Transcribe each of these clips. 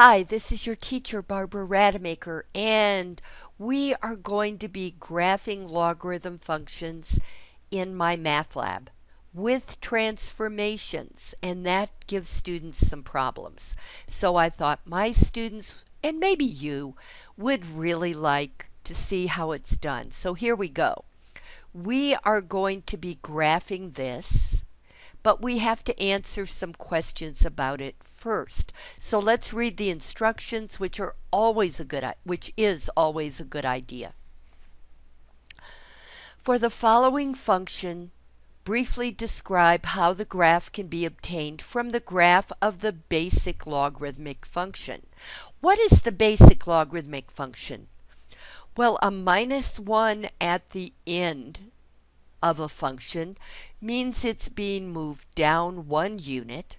Hi, this is your teacher, Barbara Rademacher, and we are going to be graphing logarithm functions in my math lab with transformations, and that gives students some problems. So I thought my students, and maybe you, would really like to see how it's done. So here we go. We are going to be graphing this but we have to answer some questions about it first. So let's read the instructions, which are always a good, which is always a good idea. For the following function, briefly describe how the graph can be obtained from the graph of the basic logarithmic function. What is the basic logarithmic function? Well, a minus 1 at the end of a function means it's being moved down one unit.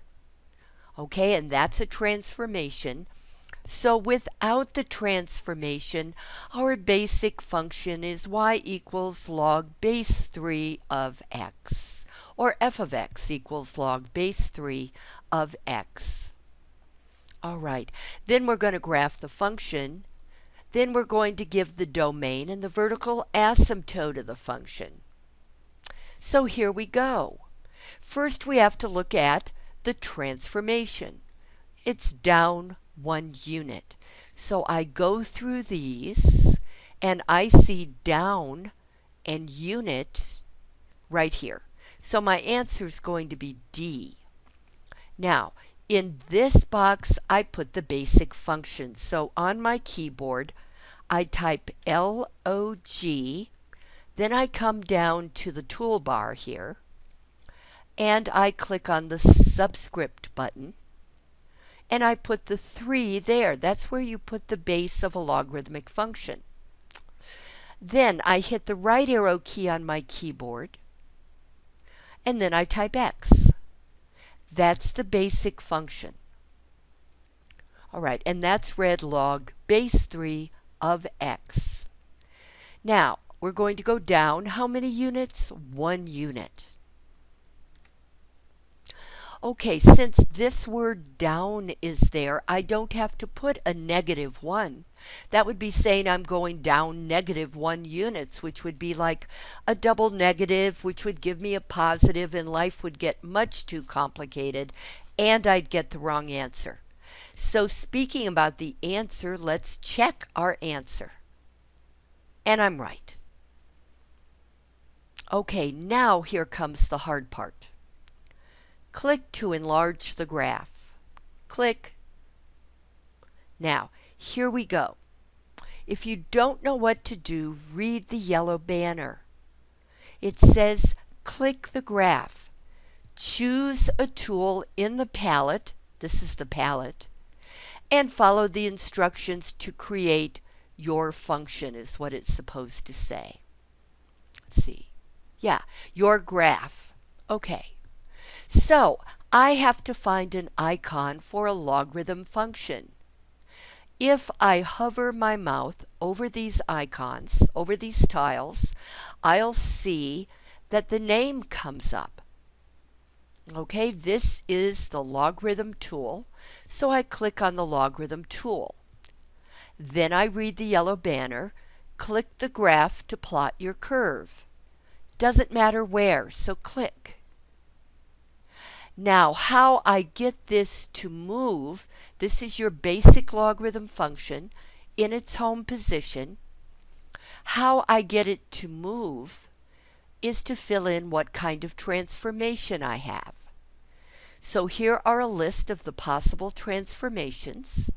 Okay, and that's a transformation. So without the transformation, our basic function is y equals log base 3 of x, or f of x equals log base 3 of x. All right, then we're going to graph the function. Then we're going to give the domain and the vertical asymptote of the function. So here we go. First we have to look at the transformation. It's down one unit. So I go through these and I see down and unit right here. So my answer is going to be D. Now, in this box, I put the basic function. So on my keyboard, I type LOG then I come down to the toolbar here and I click on the subscript button and I put the 3 there. That's where you put the base of a logarithmic function. Then I hit the right arrow key on my keyboard and then I type x. That's the basic function. All right, and that's read log base 3 of x. Now, we're going to go down. How many units? One unit. Okay, since this word down is there, I don't have to put a negative 1. That would be saying I'm going down negative 1 units, which would be like a double negative, which would give me a positive, and life would get much too complicated, and I'd get the wrong answer. So speaking about the answer, let's check our answer. And I'm right. Okay, now here comes the hard part. Click to enlarge the graph. Click. Now, here we go. If you don't know what to do, read the yellow banner. It says click the graph. Choose a tool in the palette, this is the palette, and follow the instructions to create your function is what it's supposed to say. Let's see. Yeah, your graph. Okay. So I have to find an icon for a logarithm function. If I hover my mouth over these icons, over these tiles, I'll see that the name comes up. Okay, this is the logarithm tool, so I click on the logarithm tool. Then I read the yellow banner, click the graph to plot your curve. Doesn't matter where, so click. Now, how I get this to move, this is your basic logarithm function in its home position. How I get it to move is to fill in what kind of transformation I have. So here are a list of the possible transformations,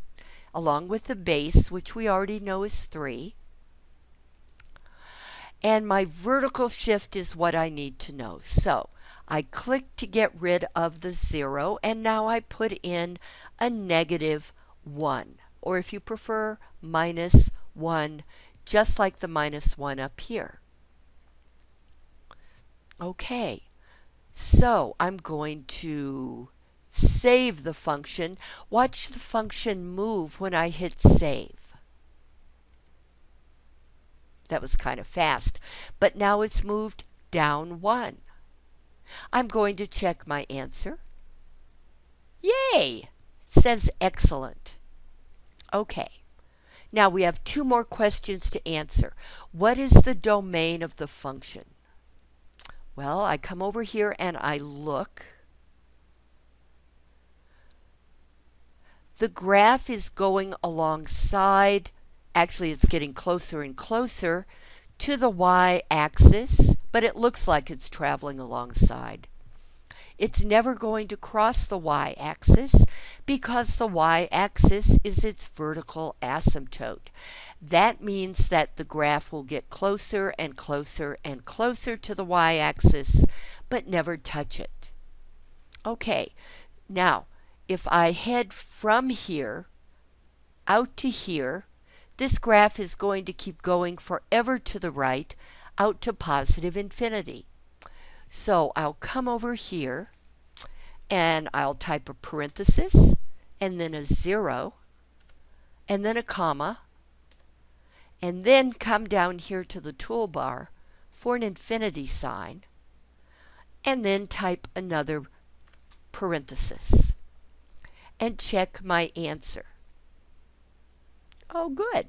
along with the base, which we already know is 3. And my vertical shift is what I need to know. So I click to get rid of the zero and now I put in a negative one or if you prefer minus one just like the minus one up here. Okay, so I'm going to save the function. Watch the function move when I hit save. That was kind of fast. But now it's moved down one. I'm going to check my answer. Yay! Says excellent. Okay. Now we have two more questions to answer. What is the domain of the function? Well, I come over here and I look. The graph is going alongside, actually it's getting closer and closer to the y-axis, but it looks like it's traveling alongside. It's never going to cross the y-axis because the y-axis is its vertical asymptote. That means that the graph will get closer and closer and closer to the y-axis, but never touch it. Okay, now if I head from here out to here, this graph is going to keep going forever to the right out to positive infinity. So I'll come over here and I'll type a parenthesis and then a zero and then a comma and then come down here to the toolbar for an infinity sign and then type another parenthesis and check my answer. Oh, good.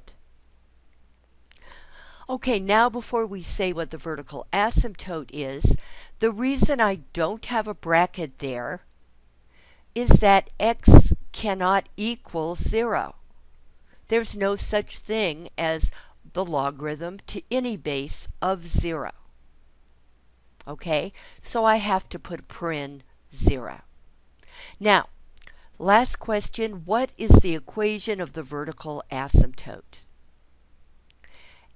Okay, now before we say what the vertical asymptote is, the reason I don't have a bracket there is that x cannot equal 0. There's no such thing as the logarithm to any base of 0. Okay, so I have to put paren 0. Now, last question, what is the equation of the vertical asymptote?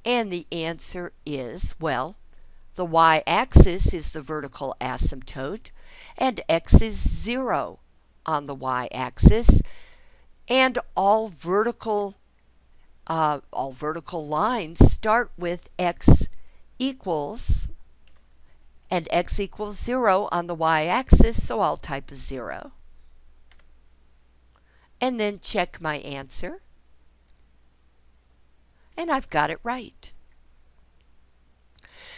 And the answer is, well, the y-axis is the vertical asymptote, and x is 0 on the y-axis, and all vertical uh, all vertical lines start with x equals and x equals 0 on the y-axis, so I'll type a 0. And then check my answer and I've got it right.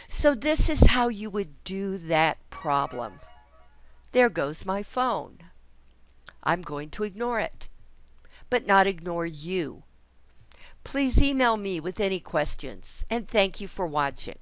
So this is how you would do that problem. There goes my phone. I'm going to ignore it, but not ignore you. Please email me with any questions, and thank you for watching.